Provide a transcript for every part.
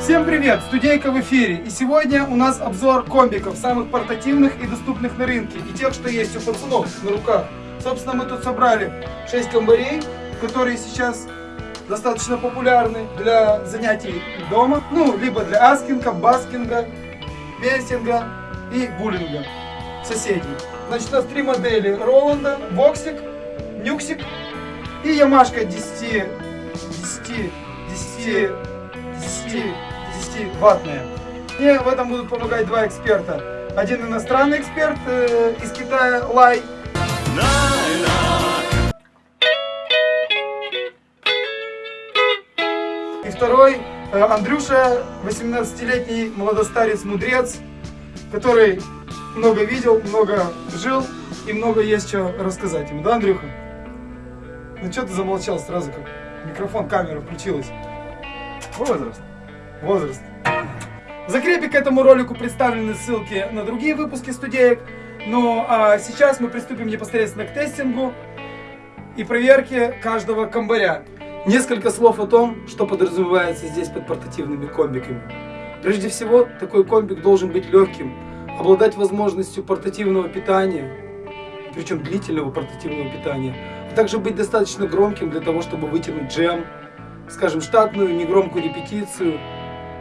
Всем привет! Студейка в эфире. И сегодня у нас обзор комбиков, самых портативных и доступных на рынке. И тех, что есть у пацанов на руках. Собственно, мы тут собрали 6 комбарей, которые сейчас достаточно популярны для занятий дома. Ну, либо для аскинга, баскинга, мессинга и буллинга соседей. Значит, у нас три модели. Роланда, Воксик, Нюксик и Ямашка 10, 10, 10, 10, 10 ваттная. Мне в этом будут помогать два эксперта. Один иностранный эксперт э, из Китая, Лай. И второй, э, Андрюша, 18-летний молодостарец-мудрец, который много видел, много жил и много есть что рассказать ему. Да, Андрюха? Ну что ты замолчал сразу, как микрофон, камера включилась? Возраст. Возраст. В закрепе к этому ролику представлены ссылки на другие выпуски студеек. Ну а сейчас мы приступим непосредственно к тестингу и проверке каждого комбаря. Несколько слов о том, что подразумевается здесь под портативными комбиками. Прежде всего, такой комбик должен быть легким, обладать возможностью портативного питания, причем длительного портативного питания, а также быть достаточно громким для того, чтобы вытянуть джем, скажем, штатную негромкую репетицию,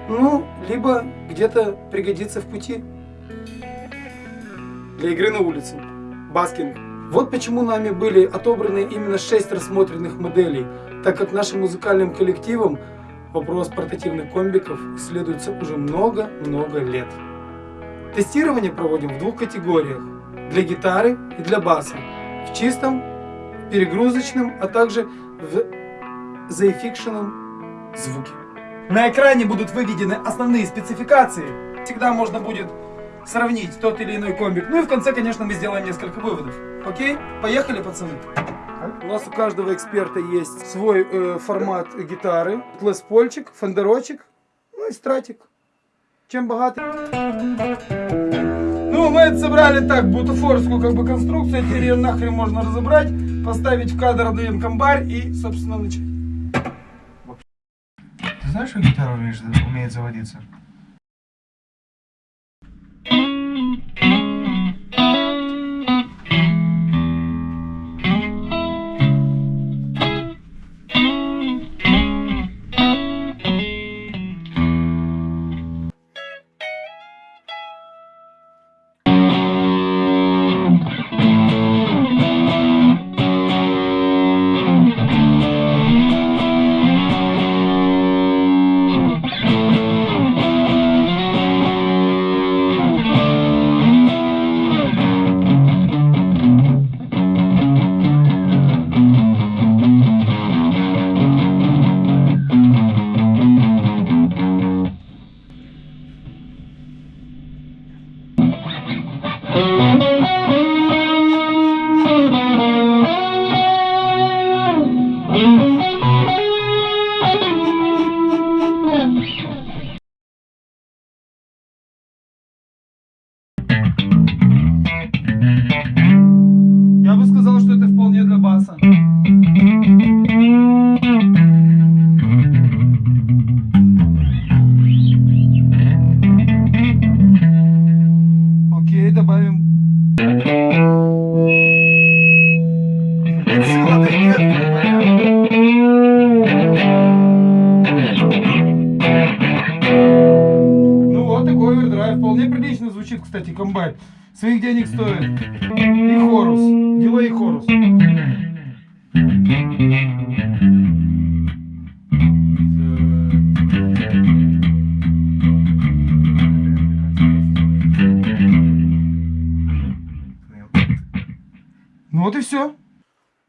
ну, либо где-то пригодится в пути для игры на улице, баскинг. Вот почему нами были отобраны именно 6 рассмотренных моделей, так как нашим музыкальным коллективом вопрос портативных комбиков исследуется уже много-много лет. Тестирование проводим в двух категориях. Для гитары и для баса. В чистом, перегрузочном, а также в заэффикшенном звуке. На экране будут выведены основные спецификации. Всегда можно будет сравнить тот или иной комбик. Ну и в конце, конечно, мы сделаем несколько выводов. Окей? Поехали, пацаны. У нас у каждого эксперта есть свой э, формат гитары. Леспольчик, фендерочек, ну и стратик. Чем богатый? Ну, мы это собрали так, бутафорскую как бы конструкцию. Теперь ее нахрен можно разобрать, поставить в кадр, отдаем комбарь и, собственно, начать. Ты знаешь, что гитара умеет заводиться? Овердрайв. Вполне прилично звучит, кстати, комбайн. Своих денег стоит. И хорус. Дилей хорус. Ну вот и все.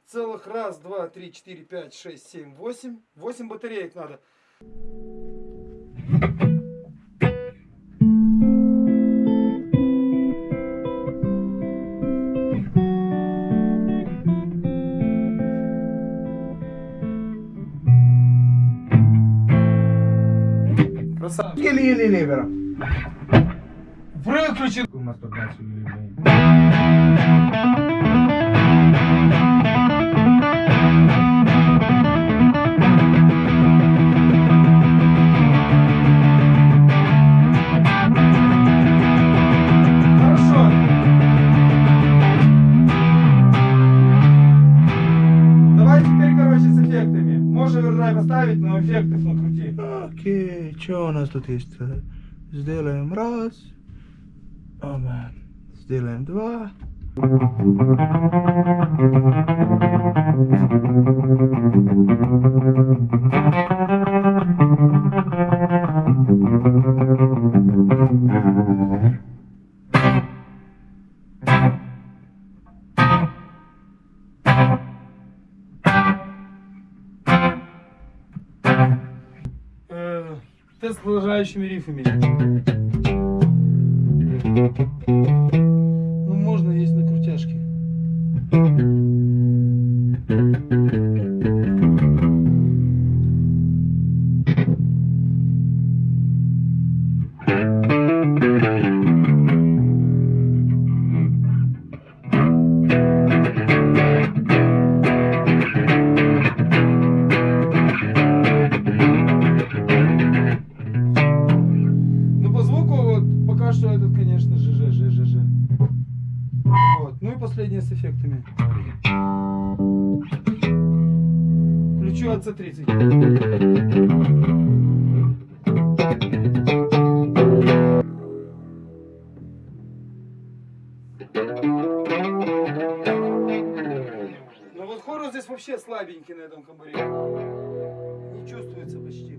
Целых раз, два, три, четыре, пять, шесть, семь, восемь. Восемь батареек надо. Красавчик. Или-или левера. Выключи. Мастурбацию или что у нас тут есть? Сделаем раз. Оба. Сделаем два. Э, с продолжающими рифами. Эффектами. Включу от C30. Ну вот хорус здесь вообще слабенький на этом комбаре. Не чувствуется почти.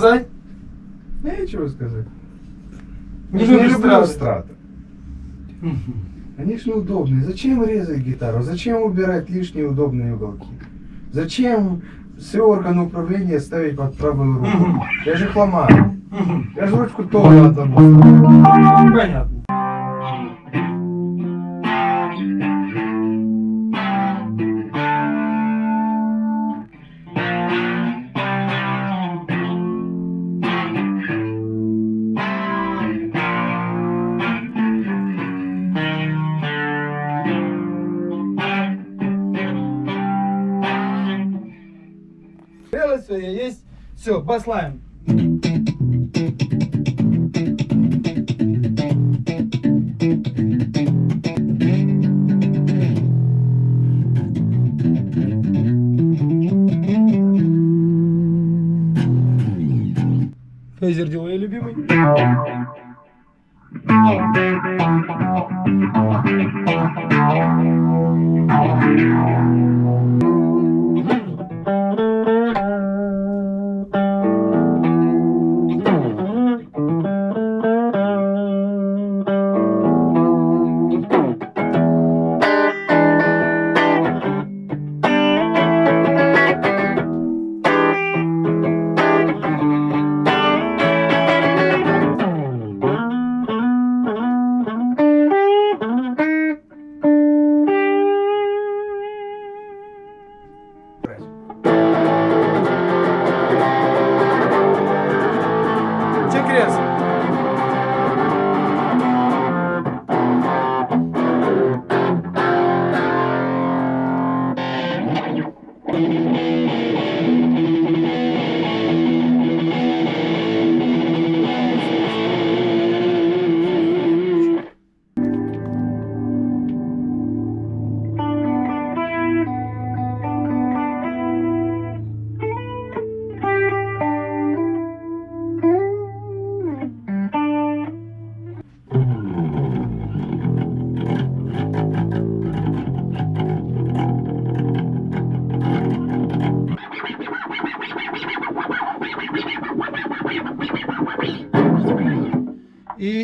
Сказать? Нечего сказать. Не же не люблю страты. Они ж неудобные. Зачем резать гитару? Зачем убирать лишние удобные уголки? Зачем все органы управления ставить под правую руку? Я же их ломаю. Мгм. Я же ручку тоже оторву. Понятно. Все, баслайн.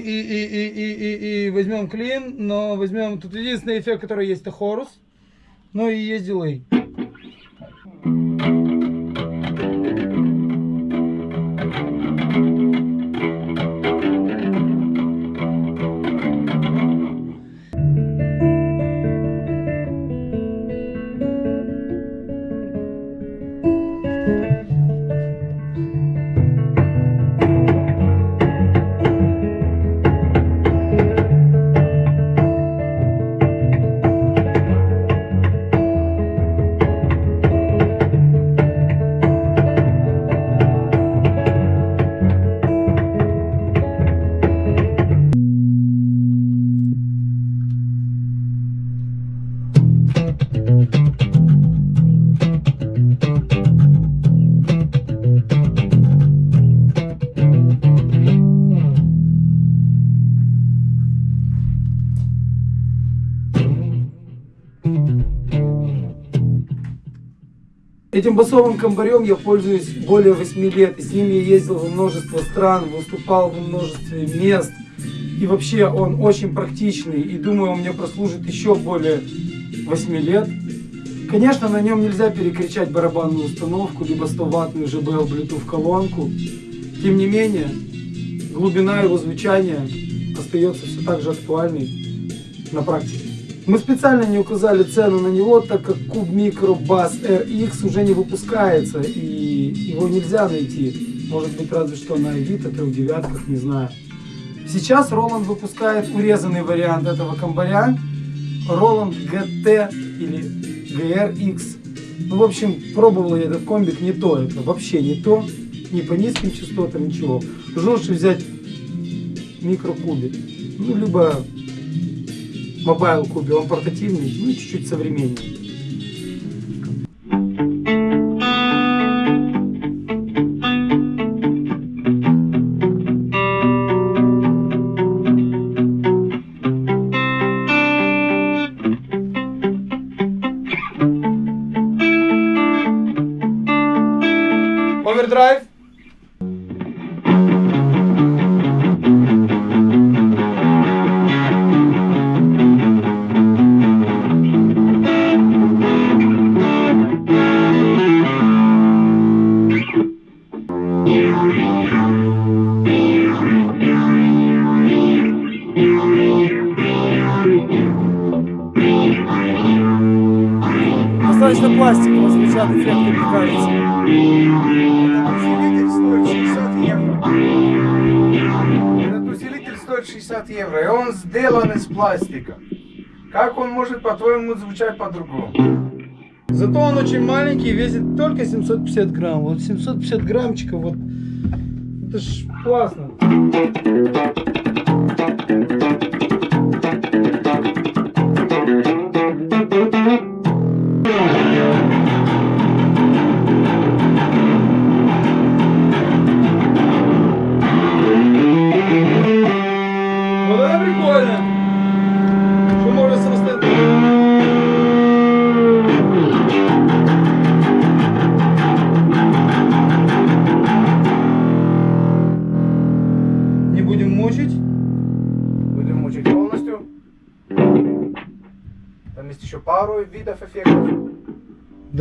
И, и, и, и, и, возьмем клин, но возьмем... Тут единственный эффект, который есть, это хорус. Ну и есть дилей. Этим басовым комбарем я пользуюсь более 8 лет. И с ним я ездил во множество стран, выступал во множестве мест. И вообще он очень практичный. И думаю, он мне прослужит еще более 8 лет. Конечно, на нем нельзя перекричать барабанную установку, либо 100-ваттную JBL Bluetooth колонку. Тем не менее, глубина его звучания остается все так же актуальной на практике. Мы специально не указали цену на него, так как Cube Micro Bass RX уже не выпускается и его нельзя найти. Может быть разве что на Авито, трех девятках, не знаю. Сейчас Roland выпускает урезанный вариант этого комбаря. Roland GT или GRX. Ну, в общем, пробовал я этот комбик, не то это, вообще не то. Ни по низким частотам, ничего. Жестче взять микрокубик. Ну, либо Mobile Cube, он портативный, ну и чуть-чуть современнее. Овердрайв. 60 евро, и он сделан из пластика. Как он может, по-твоему, звучать по-другому? Зато он очень маленький, весит только 750 грамм. Вот 750 граммчиков, вот это ж классно.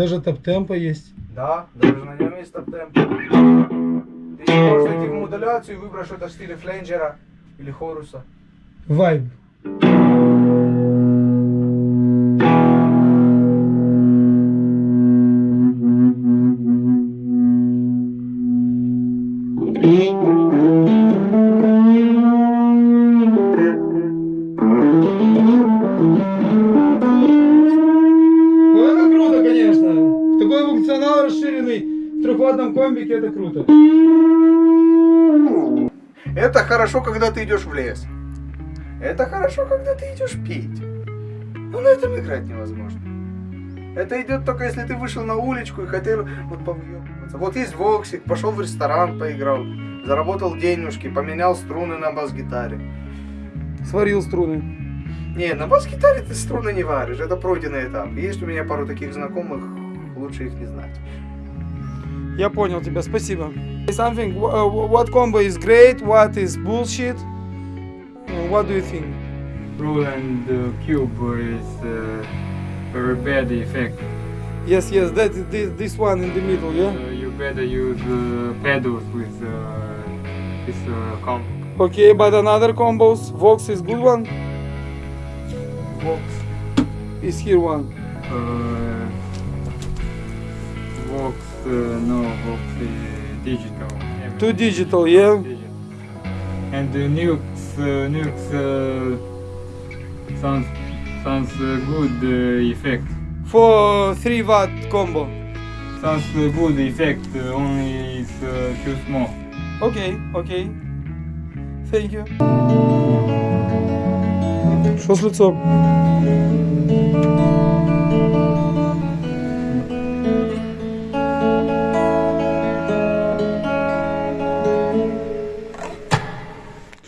Даже топ-темпа есть. Да, даже на нем есть топ-темп. Ты можешь найти в модуляцию и выбрать что-то в стиле фленджера или хоруса. Вайб. Хорошо, когда ты идешь в лес. Это хорошо, когда ты идешь пить. Но на этом играть невозможно. Это идет только если ты вышел на уличку и хотел вот повъебываться. Вот есть Воксик, пошел в ресторан, поиграл, заработал денежки, поменял струны на бас-гитаре. Сварил струны. Не, на бас-гитаре ты струны не варишь, это пройденный этап. Есть у меня пару таких знакомых, лучше их не знать. Я понял тебя, спасибо. Something, uh, what combo is great, what is bullshit. what do you think? Roland uh, Cube is uh, very bad effect. Yes, yes, that this, this one in the middle, Uh, yeah? you better use uh, pedals with uh, this uh, comp. Okay, but another combos, Vox is good one? Vox. Is here one. Uh, Vox, uh, no, Vox is digital. Two digital, yeah? Digital. And the Nux, uh, Nux uh, sounds sounds uh, good uh, effect. For 3 watt combo. Sounds uh, good effect, uh, only it's uh, too small. Okay, okay. Thank you. Що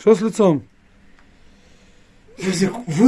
Що з лицом? Друзья,